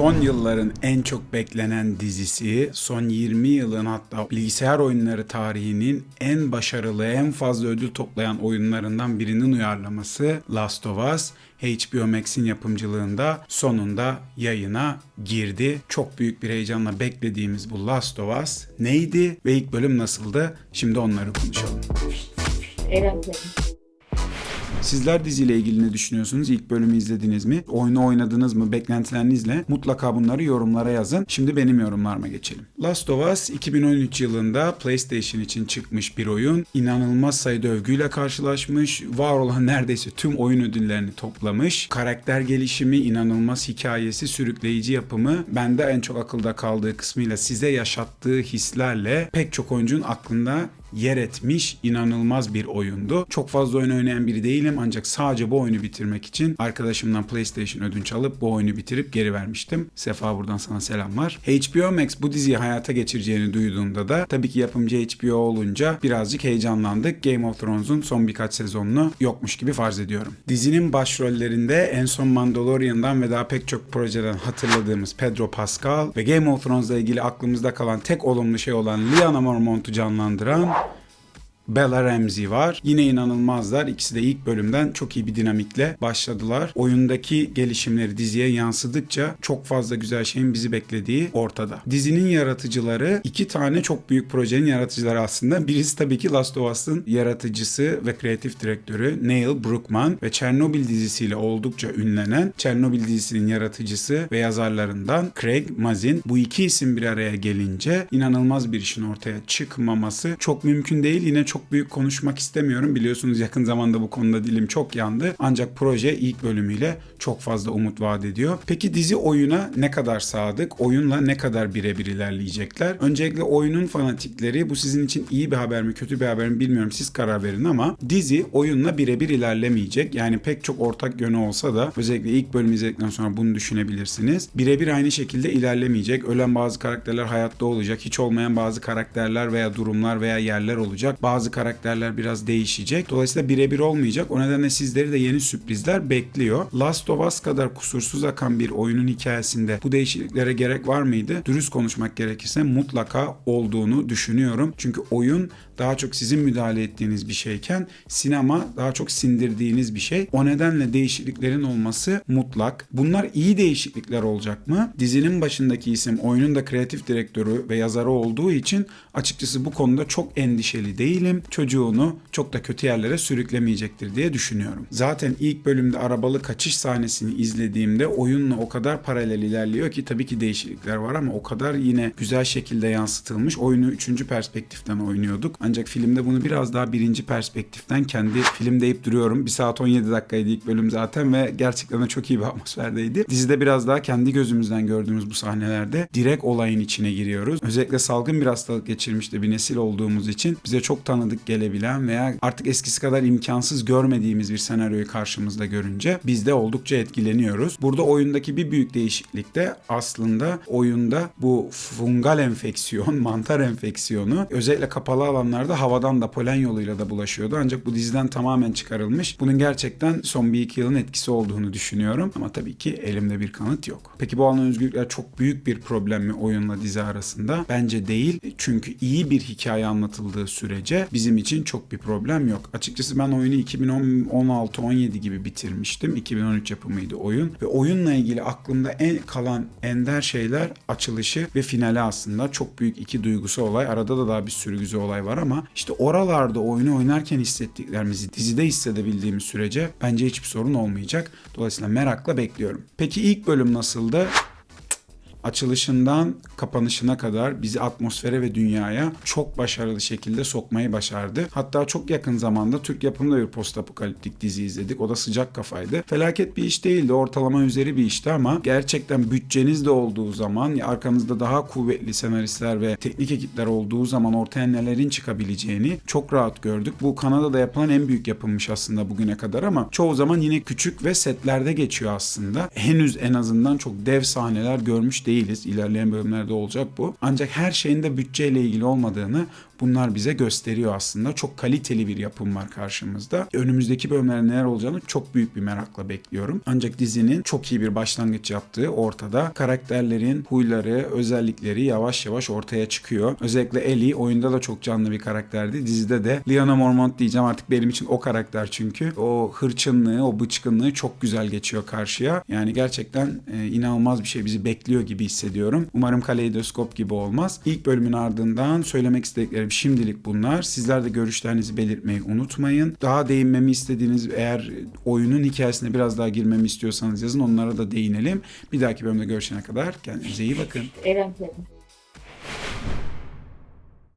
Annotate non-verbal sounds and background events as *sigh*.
Son yılların en çok beklenen dizisi, son 20 yılın hatta bilgisayar oyunları tarihinin en başarılı, en fazla ödül toplayan oyunlarından birinin uyarlaması Last of Us. HBO Max'in yapımcılığında sonunda yayına girdi. Çok büyük bir heyecanla beklediğimiz bu Last of Us neydi ve ilk bölüm nasıldı? Şimdi onları konuşalım. Eğlenceli. Sizler diziyle ilgili ne düşünüyorsunuz? İlk bölümü izlediniz mi? Oyunu oynadınız mı? Beklentilerinizle mutlaka bunları yorumlara yazın. Şimdi benim yorumlarıma geçelim. Last of Us 2013 yılında PlayStation için çıkmış bir oyun. İnanılmaz sayıda övgüyle karşılaşmış. Var olan neredeyse tüm oyun ödüllerini toplamış. Karakter gelişimi, inanılmaz hikayesi, sürükleyici yapımı bende en çok akılda kaldığı kısmıyla size yaşattığı hislerle pek çok oyuncunun aklında yer etmiş inanılmaz bir oyundu. Çok fazla oyun oynayan biri değilim ancak sadece bu oyunu bitirmek için arkadaşımdan PlayStation ödünç alıp bu oyunu bitirip geri vermiştim. Sefa buradan sana selamlar. HBO Max bu diziyi hayata geçireceğini duyduğunda da tabii ki yapımcı HBO olunca birazcık heyecanlandık. Game of Thrones'un son birkaç sezonunu yokmuş gibi farz ediyorum. Dizinin başrollerinde en son Mandalorian'dan ve daha pek çok projeden hatırladığımız Pedro Pascal ve Game of Thrones'la ilgili aklımızda kalan tek olumlu şey olan Lyanna Mormont'u canlandıran Bella Ramsey var. Yine inanılmazlar. İkisi de ilk bölümden çok iyi bir dinamikle başladılar. Oyundaki gelişimleri diziye yansıdıkça çok fazla güzel şeyin bizi beklediği ortada. Dizinin yaratıcıları iki tane çok büyük projenin yaratıcıları aslında. Birisi tabii ki Last of Us'ın yaratıcısı ve kreatif direktörü Neil Druckmann ve Chernobyl dizisiyle oldukça ünlenen Chernobyl dizisinin yaratıcısı ve yazarlarından Craig Mazin. Bu iki isim bir araya gelince inanılmaz bir işin ortaya çıkmaması çok mümkün değil. Yine çok büyük konuşmak istemiyorum. Biliyorsunuz yakın zamanda bu konuda dilim çok yandı. Ancak proje ilk bölümüyle çok fazla umut vaat ediyor. Peki dizi oyuna ne kadar sadık? Oyunla ne kadar birebir ilerleyecekler? Öncelikle oyunun fanatikleri bu sizin için iyi bir haber mi kötü bir haber mi bilmiyorum siz karar verin ama dizi oyunla birebir ilerlemeyecek. Yani pek çok ortak yönü olsa da özellikle ilk bölümü izledikten sonra bunu düşünebilirsiniz. Birebir aynı şekilde ilerlemeyecek. Ölen bazı karakterler hayatta olacak. Hiç olmayan bazı karakterler veya durumlar veya yerler olacak. Bazı karakterler biraz değişecek. Dolayısıyla birebir olmayacak. O nedenle sizleri de yeni sürprizler bekliyor. Last of Us kadar kusursuz akan bir oyunun hikayesinde bu değişikliklere gerek var mıydı? Dürüst konuşmak gerekirse mutlaka olduğunu düşünüyorum. Çünkü oyun daha çok sizin müdahale ettiğiniz bir şeyken sinema daha çok sindirdiğiniz bir şey. O nedenle değişikliklerin olması mutlak. Bunlar iyi değişiklikler olacak mı? Dizinin başındaki isim oyunun da kreatif direktörü ve yazarı olduğu için açıkçası bu konuda çok endişeli değilim. Çocuğunu çok da kötü yerlere sürüklemeyecektir diye düşünüyorum. Zaten ilk bölümde arabalı kaçış sahnesini izlediğimde oyunla o kadar paralel ilerliyor ki tabii ki değişiklikler var ama o kadar yine güzel şekilde yansıtılmış. Oyunu üçüncü perspektiften oynuyorduk. Ancak filmde bunu biraz daha birinci perspektiften kendi film deyip duruyorum. 1 saat 17 dakikaydı ilk bölüm zaten ve gerçekten de çok iyi bir *laughs* atmosferdeydi. Dizide biraz daha kendi gözümüzden gördüğümüz bu sahnelerde direkt olayın içine giriyoruz. Özellikle salgın bir hastalık geçirmiş de bir nesil olduğumuz için bize çok tanıdık gelebilen veya artık eskisi kadar imkansız görmediğimiz bir senaryoyu karşımızda görünce biz de oldukça etkileniyoruz. Burada oyundaki bir büyük değişiklik de aslında oyunda bu fungal enfeksiyon, *laughs* mantar enfeksiyonu özellikle kapalı alanlarda havadan da polen yoluyla da bulaşıyordu. Ancak bu diziden tamamen çıkarılmış. Bunun gerçekten son bir iki yılın etkisi olduğunu düşünüyorum. Ama tabii ki elimde bir kanıt yok. Peki bu alan özgürlükler çok büyük bir problem mi oyunla dizi arasında? Bence değil. Çünkü iyi bir hikaye anlatıldığı sürece bizim için çok bir problem yok. Açıkçası ben oyunu 2016-17 gibi bitirmiştim. 2013 yapımıydı oyun. Ve oyunla ilgili aklımda en kalan ender şeyler açılışı ve finali aslında. Çok büyük iki duygusu olay. Arada da daha bir sürü güzel olay var ama işte oralarda oyunu oynarken hissettiklerimizi dizide hissedebildiğimiz sürece bence hiçbir sorun olmayacak. Dolayısıyla merakla bekliyorum. Peki ilk bölüm nasıldı? Açılışından kapanışına kadar bizi atmosfere ve dünyaya çok başarılı şekilde sokmayı başardı. Hatta çok yakın zamanda Türk yapımında bir post apokaliptik dizi izledik. O da sıcak kafaydı. Felaket bir iş değildi. Ortalama üzeri bir işti ama gerçekten bütçeniz de olduğu zaman arkanızda daha kuvvetli senaristler ve teknik ekipler olduğu zaman ortaya nelerin çıkabileceğini çok rahat gördük. Bu Kanada'da yapılan en büyük yapılmış aslında bugüne kadar ama çoğu zaman yine küçük ve setlerde geçiyor aslında. Henüz en azından çok dev sahneler görmüş değiliz. İlerleyen bölümlerde olacak bu. Ancak her şeyin de bütçeyle ilgili olmadığını bunlar bize gösteriyor aslında. Çok kaliteli bir yapım var karşımızda. Önümüzdeki bölümlerde neler olacağını çok büyük bir merakla bekliyorum. Ancak dizinin çok iyi bir başlangıç yaptığı ortada. Karakterlerin huyları, özellikleri yavaş yavaş ortaya çıkıyor. Özellikle Ellie oyunda da çok canlı bir karakterdi. Dizide de Lyanna Mormont diyeceğim artık benim için o karakter çünkü. O hırçınlığı, o bıçkınlığı çok güzel geçiyor karşıya. Yani gerçekten e, inanılmaz bir şey bizi bekliyor gibi hissediyorum. Umarım kaleidoskop gibi olmaz. İlk bölümün ardından söylemek istediklerim şimdilik bunlar. Sizler de görüşlerinizi belirtmeyi unutmayın. Daha değinmemi istediğiniz eğer oyunun hikayesine biraz daha girmemi istiyorsanız yazın onlara da değinelim. Bir dahaki bölümde görüşene kadar kendinize iyi bakın. Eren Selim.